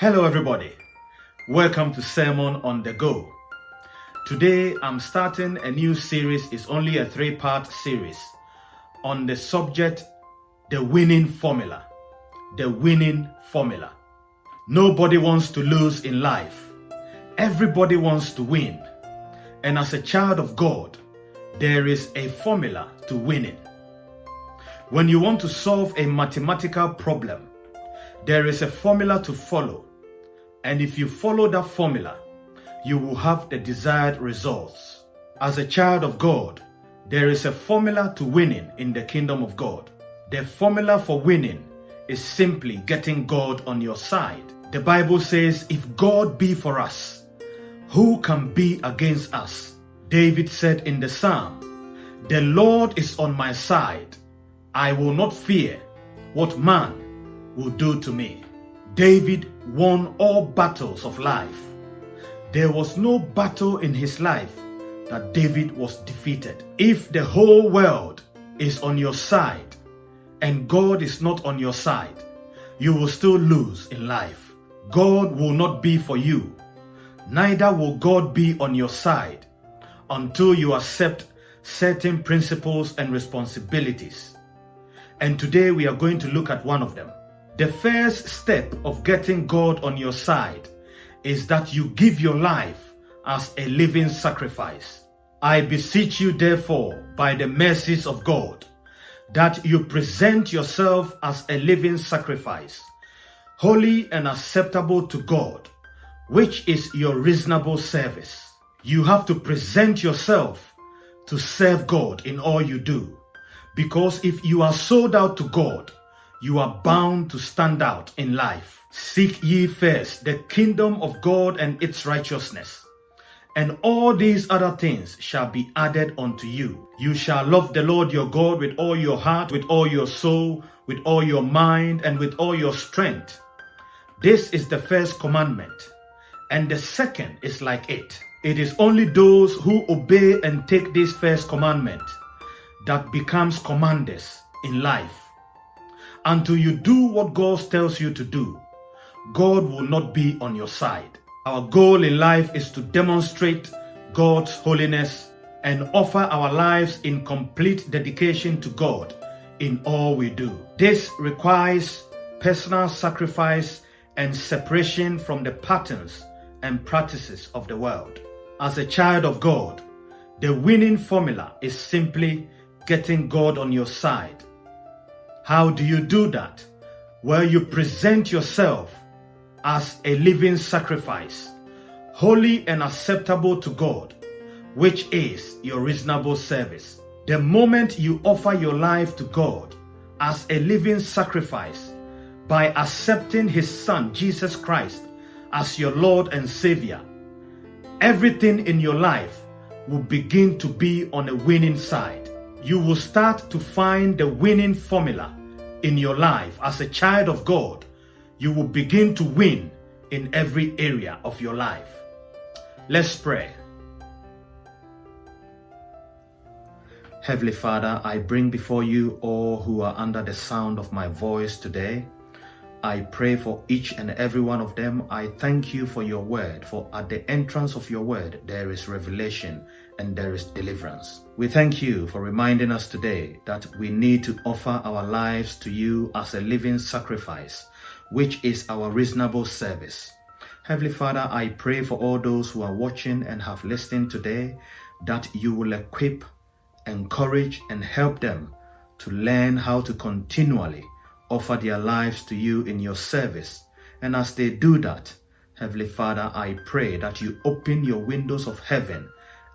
Hello, everybody. Welcome to Sermon on the Go. Today, I'm starting a new series. It's only a three part series on the subject the winning formula. The winning formula. Nobody wants to lose in life, everybody wants to win. And as a child of God, there is a formula to winning. When you want to solve a mathematical problem, there is a formula to follow and if you follow that formula, you will have the desired results. As a child of God, there is a formula to winning in the kingdom of God. The formula for winning is simply getting God on your side. The Bible says, if God be for us, who can be against us? David said in the psalm, the Lord is on my side. I will not fear what man will do to me. David won all battles of life. There was no battle in his life that David was defeated. If the whole world is on your side and God is not on your side, you will still lose in life. God will not be for you. Neither will God be on your side until you accept certain principles and responsibilities. And today we are going to look at one of them. The first step of getting God on your side is that you give your life as a living sacrifice. I beseech you therefore by the mercies of God that you present yourself as a living sacrifice, holy and acceptable to God, which is your reasonable service. You have to present yourself to serve God in all you do. Because if you are sold out to God, you are bound to stand out in life. Seek ye first the kingdom of God and its righteousness, and all these other things shall be added unto you. You shall love the Lord your God with all your heart, with all your soul, with all your mind, and with all your strength. This is the first commandment, and the second is like it. It is only those who obey and take this first commandment that becomes commanders in life until you do what God tells you to do, God will not be on your side. Our goal in life is to demonstrate God's holiness and offer our lives in complete dedication to God in all we do. This requires personal sacrifice and separation from the patterns and practices of the world. As a child of God, the winning formula is simply getting God on your side how do you do that? Well, you present yourself as a living sacrifice, holy and acceptable to God, which is your reasonable service. The moment you offer your life to God as a living sacrifice by accepting His Son, Jesus Christ, as your Lord and Savior, everything in your life will begin to be on a winning side. You will start to find the winning formula in your life as a child of God, you will begin to win in every area of your life. Let's pray. Heavenly Father, I bring before you all who are under the sound of my voice today. I pray for each and every one of them. I thank you for your word, for at the entrance of your word, there is revelation and there is deliverance. We thank you for reminding us today that we need to offer our lives to you as a living sacrifice, which is our reasonable service. Heavenly Father, I pray for all those who are watching and have listened today that you will equip, encourage, and help them to learn how to continually offer their lives to you in your service. And as they do that, Heavenly Father, I pray that you open your windows of heaven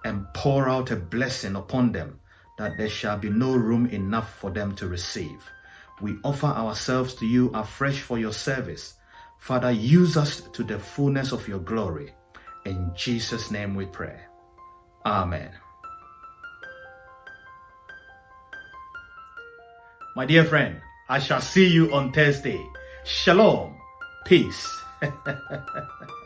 and pour out a blessing upon them that there shall be no room enough for them to receive. We offer ourselves to you afresh for your service. Father, use us to the fullness of your glory. In Jesus' name we pray. Amen. My dear friend, I shall see you on Thursday. Shalom. Peace.